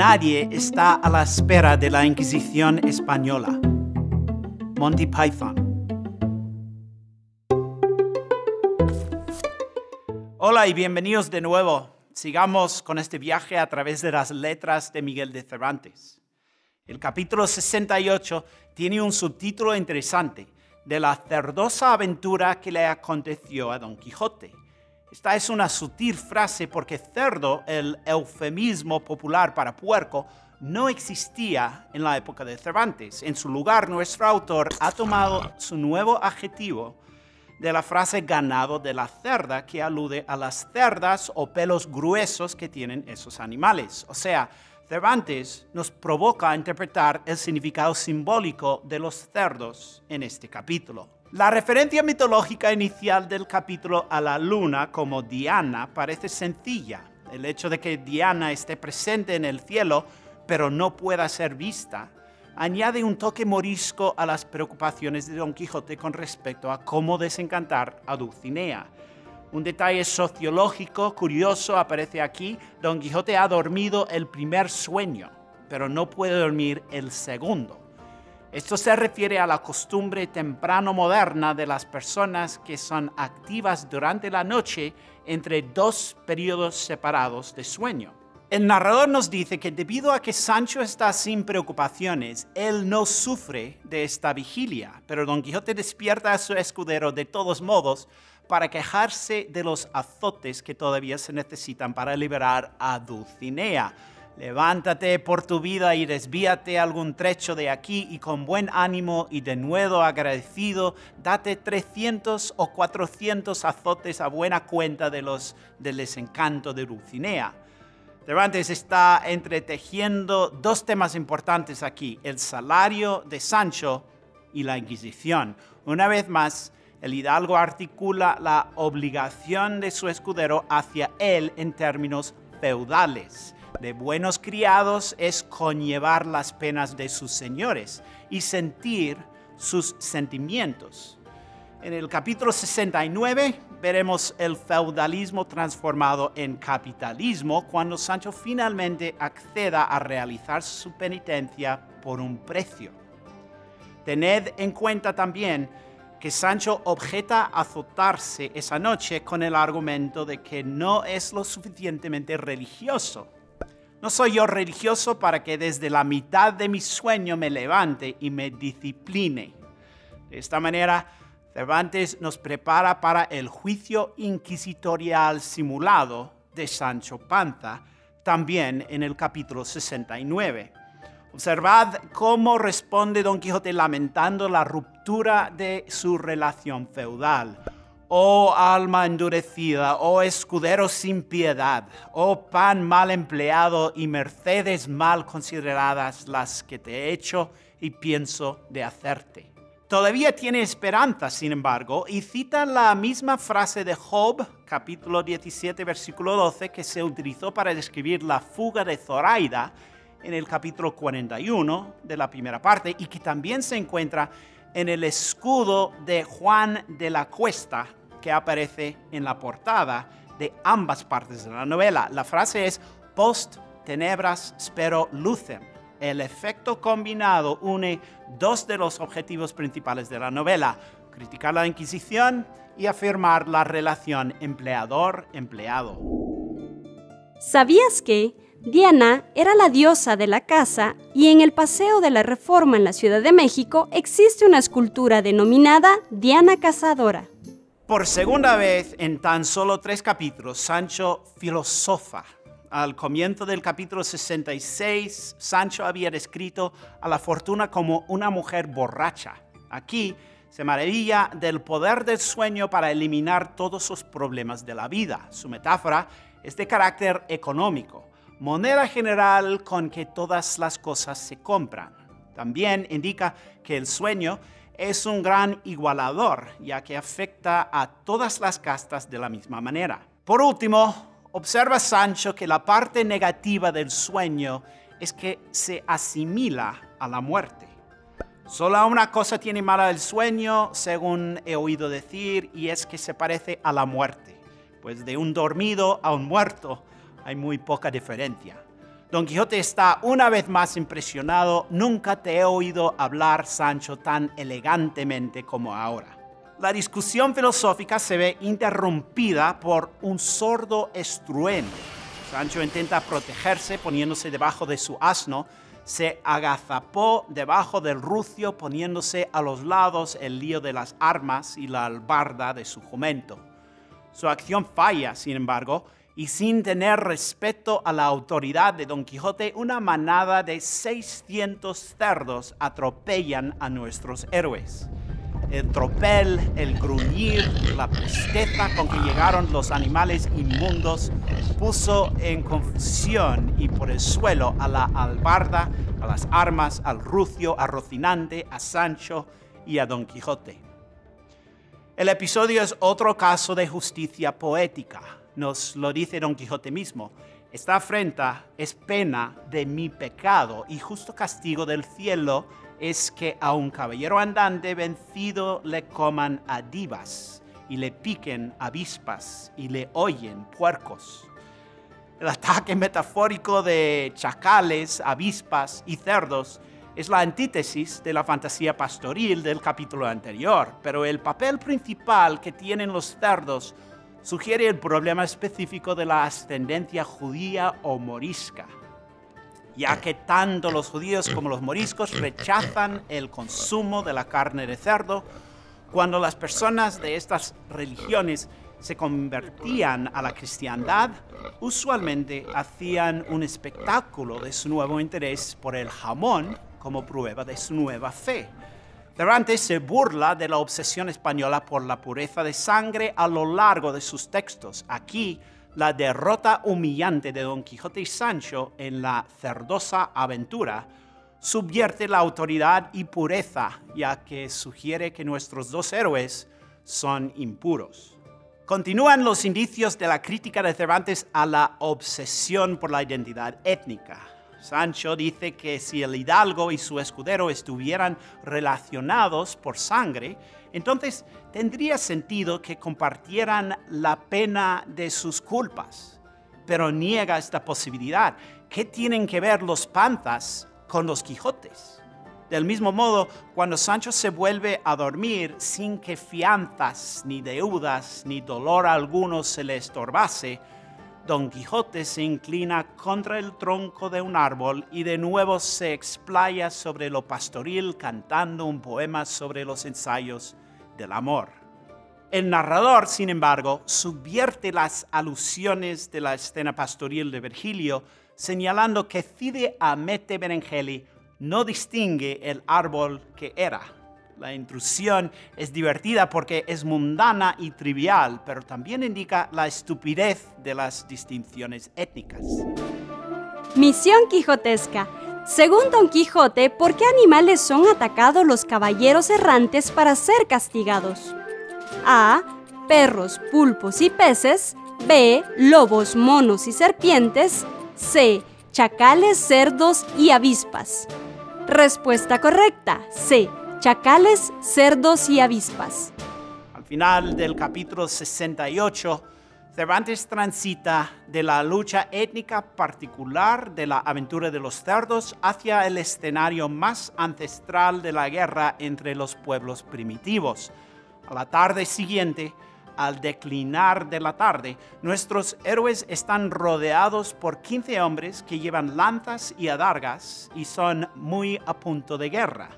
Nadie está a la espera de la Inquisición española. Monty Python. Hola y bienvenidos de nuevo. Sigamos con este viaje a través de las letras de Miguel de Cervantes. El capítulo 68 tiene un subtítulo interesante, de la cerdosa aventura que le aconteció a Don Quijote. Esta es una sutil frase porque cerdo, el eufemismo popular para puerco, no existía en la época de Cervantes. En su lugar, nuestro autor ha tomado su nuevo adjetivo de la frase ganado de la cerda, que alude a las cerdas o pelos gruesos que tienen esos animales. O sea, Cervantes nos provoca a interpretar el significado simbólico de los cerdos en este capítulo. La referencia mitológica inicial del capítulo a la luna como Diana parece sencilla. El hecho de que Diana esté presente en el cielo, pero no pueda ser vista, añade un toque morisco a las preocupaciones de Don Quijote con respecto a cómo desencantar a Dulcinea. Un detalle sociológico curioso aparece aquí. Don Quijote ha dormido el primer sueño, pero no puede dormir el segundo. Esto se refiere a la costumbre temprano moderna de las personas que son activas durante la noche entre dos periodos separados de sueño. El narrador nos dice que debido a que Sancho está sin preocupaciones, él no sufre de esta vigilia, pero Don Quijote despierta a su escudero de todos modos para quejarse de los azotes que todavía se necesitan para liberar a Dulcinea Levántate por tu vida y desvíate algún trecho de aquí y con buen ánimo y de nuevo agradecido, date 300 o 400 azotes a buena cuenta de los del desencanto de Dulcinea. Cervantes está entretejiendo dos temas importantes aquí, el salario de Sancho y la Inquisición. Una vez más, el hidalgo articula la obligación de su escudero hacia él en términos feudales de buenos criados es conllevar las penas de sus señores y sentir sus sentimientos. En el capítulo 69 veremos el feudalismo transformado en capitalismo cuando Sancho finalmente acceda a realizar su penitencia por un precio. Tened en cuenta también que Sancho objeta azotarse esa noche con el argumento de que no es lo suficientemente religioso no soy yo religioso para que desde la mitad de mi sueño me levante y me discipline. De esta manera, Cervantes nos prepara para el juicio inquisitorial simulado de Sancho Panza, también en el capítulo 69. Observad cómo responde Don Quijote lamentando la ruptura de su relación feudal Oh alma endurecida, oh escudero sin piedad, oh pan mal empleado y mercedes mal consideradas las que te he hecho y pienso de hacerte. Todavía tiene esperanza, sin embargo, y cita la misma frase de Job, capítulo 17, versículo 12, que se utilizó para describir la fuga de Zoraida en el capítulo 41 de la primera parte y que también se encuentra en el escudo de Juan de la Cuesta que aparece en la portada de ambas partes de la novela. La frase es post tenebras spero lucem. El efecto combinado une dos de los objetivos principales de la novela, criticar la Inquisición y afirmar la relación empleador-empleado. ¿Sabías que Diana era la diosa de la casa y en el Paseo de la Reforma en la Ciudad de México existe una escultura denominada Diana Cazadora? Por segunda vez en tan solo tres capítulos, Sancho filosofa. Al comienzo del capítulo 66, Sancho había descrito a la fortuna como una mujer borracha. Aquí se maravilla del poder del sueño para eliminar todos sus problemas de la vida. Su metáfora es de carácter económico, moneda general con que todas las cosas se compran. También indica que el sueño es un gran igualador, ya que afecta a todas las castas de la misma manera. Por último, observa Sancho que la parte negativa del sueño es que se asimila a la muerte. Solo una cosa tiene mala el sueño, según he oído decir, y es que se parece a la muerte. Pues de un dormido a un muerto hay muy poca diferencia. Don Quijote está una vez más impresionado. Nunca te he oído hablar, Sancho, tan elegantemente como ahora. La discusión filosófica se ve interrumpida por un sordo estruendo. Sancho intenta protegerse poniéndose debajo de su asno, se agazapó debajo del rucio poniéndose a los lados el lío de las armas y la albarda de su jumento. Su acción falla, sin embargo, y sin tener respeto a la autoridad de Don Quijote, una manada de 600 cerdos atropellan a nuestros héroes. El tropel, el gruñir, la presteza con que llegaron los animales inmundos puso en confusión y por el suelo a la albarda, a las armas, al rucio, a Rocinante, a Sancho y a Don Quijote. El episodio es otro caso de justicia poética nos lo dice Don Quijote mismo. Esta afrenta es pena de mi pecado y justo castigo del cielo es que a un caballero andante vencido le coman adivas y le piquen avispas y le oyen puercos. El ataque metafórico de chacales, avispas y cerdos es la antítesis de la fantasía pastoril del capítulo anterior, pero el papel principal que tienen los cerdos sugiere el problema específico de la ascendencia judía o morisca, ya que tanto los judíos como los moriscos rechazan el consumo de la carne de cerdo, cuando las personas de estas religiones se convertían a la cristiandad, usualmente hacían un espectáculo de su nuevo interés por el jamón como prueba de su nueva fe. Cervantes se burla de la obsesión española por la pureza de sangre a lo largo de sus textos. Aquí, la derrota humillante de Don Quijote y Sancho en la cerdosa aventura subvierte la autoridad y pureza, ya que sugiere que nuestros dos héroes son impuros. Continúan los indicios de la crítica de Cervantes a la obsesión por la identidad étnica. Sancho dice que si el hidalgo y su escudero estuvieran relacionados por sangre, entonces tendría sentido que compartieran la pena de sus culpas. Pero niega esta posibilidad. ¿Qué tienen que ver los panzas con los Quijotes? Del mismo modo, cuando Sancho se vuelve a dormir sin que fianzas, ni deudas, ni dolor alguno se le estorbase, Don Quijote se inclina contra el tronco de un árbol y de nuevo se explaya sobre lo pastoril cantando un poema sobre los ensayos del amor. El narrador, sin embargo, subvierte las alusiones de la escena pastoril de Virgilio, señalando que Cide Amete Berengeli no distingue el árbol que era la intrusión es divertida porque es mundana y trivial, pero también indica la estupidez de las distinciones étnicas. Misión quijotesca. Según Don Quijote, ¿por qué animales son atacados los caballeros errantes para ser castigados? A. Perros, pulpos y peces. B. Lobos, monos y serpientes. C. Chacales, cerdos y avispas. Respuesta correcta. C chacales, cerdos y avispas. Al final del capítulo 68, Cervantes transita de la lucha étnica particular de la aventura de los cerdos hacia el escenario más ancestral de la guerra entre los pueblos primitivos. A la tarde siguiente, al declinar de la tarde, nuestros héroes están rodeados por 15 hombres que llevan lanzas y adargas y son muy a punto de guerra.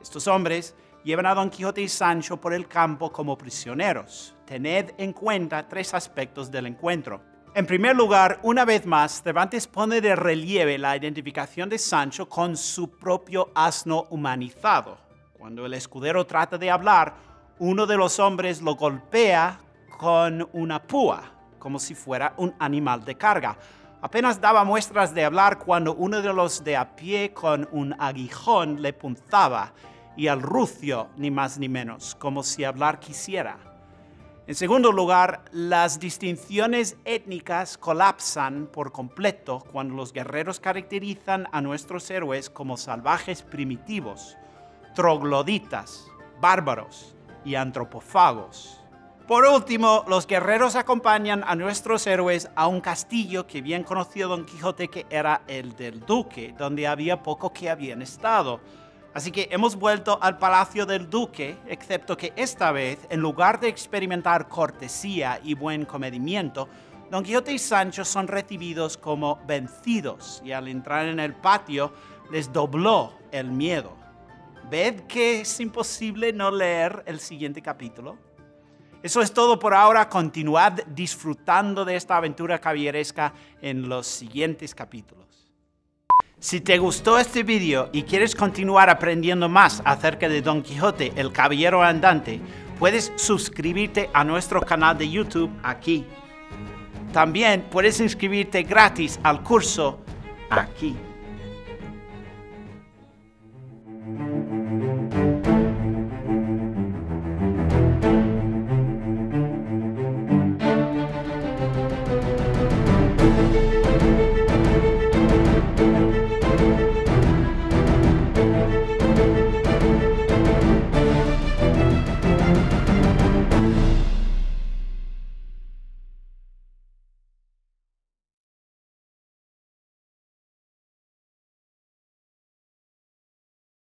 Estos hombres llevan a Don Quijote y Sancho por el campo como prisioneros. Tened en cuenta tres aspectos del encuentro. En primer lugar, una vez más, Cervantes pone de relieve la identificación de Sancho con su propio asno humanizado. Cuando el escudero trata de hablar, uno de los hombres lo golpea con una púa, como si fuera un animal de carga. Apenas daba muestras de hablar cuando uno de los de a pie con un aguijón le punzaba y al rucio, ni más ni menos, como si hablar quisiera. En segundo lugar, las distinciones étnicas colapsan por completo cuando los guerreros caracterizan a nuestros héroes como salvajes primitivos, trogloditas, bárbaros y antropófagos. Por último, los guerreros acompañan a nuestros héroes a un castillo que bien conoció Don Quijote que era el del duque, donde había poco que habían estado. Así que hemos vuelto al palacio del duque, excepto que esta vez, en lugar de experimentar cortesía y buen comedimiento, Don Quijote y Sancho son recibidos como vencidos y al entrar en el patio les dobló el miedo. ¿Ved que es imposible no leer el siguiente capítulo? Eso es todo por ahora. Continuad disfrutando de esta aventura caballeresca en los siguientes capítulos. Si te gustó este vídeo y quieres continuar aprendiendo más acerca de Don Quijote, el caballero andante, puedes suscribirte a nuestro canal de YouTube aquí. También puedes inscribirte gratis al curso aquí.